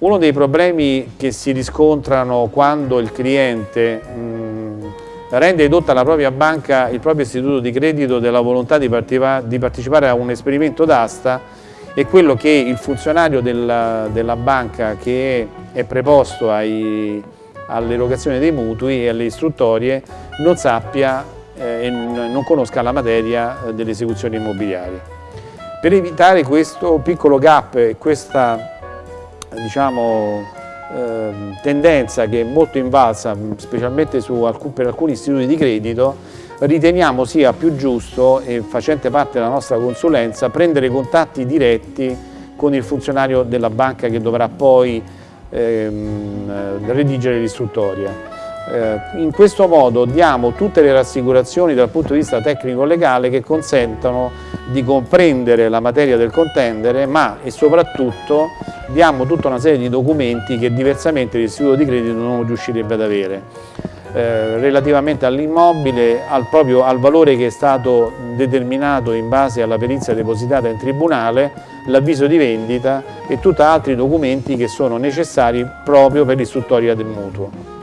Uno dei problemi che si riscontrano quando il cliente mh, rende edotta alla propria banca il proprio istituto di credito della volontà di, di partecipare a un esperimento d'asta è quello che il funzionario della, della banca che è preposto all'erogazione dei mutui e alle istruttorie non sappia eh, e non conosca la materia eh, delle esecuzioni immobiliari. Per evitare questo piccolo gap e questa diciamo, eh, tendenza che è molto invalsa, specialmente alcun, per alcuni istituti di credito, riteniamo sia più giusto e facente parte della nostra consulenza prendere contatti diretti con il funzionario della banca che dovrà poi ehm, redigere l'istruttoria. Eh, in questo modo diamo tutte le rassicurazioni dal punto di vista tecnico-legale che consentono di comprendere la materia del contendere ma e soprattutto diamo tutta una serie di documenti che diversamente l'istituto di credito non riuscirebbe ad avere. Eh, relativamente all'immobile, al, al valore che è stato determinato in base alla perizia depositata in tribunale, l'avviso di vendita e tutti altri documenti che sono necessari proprio per l'istruttoria del mutuo.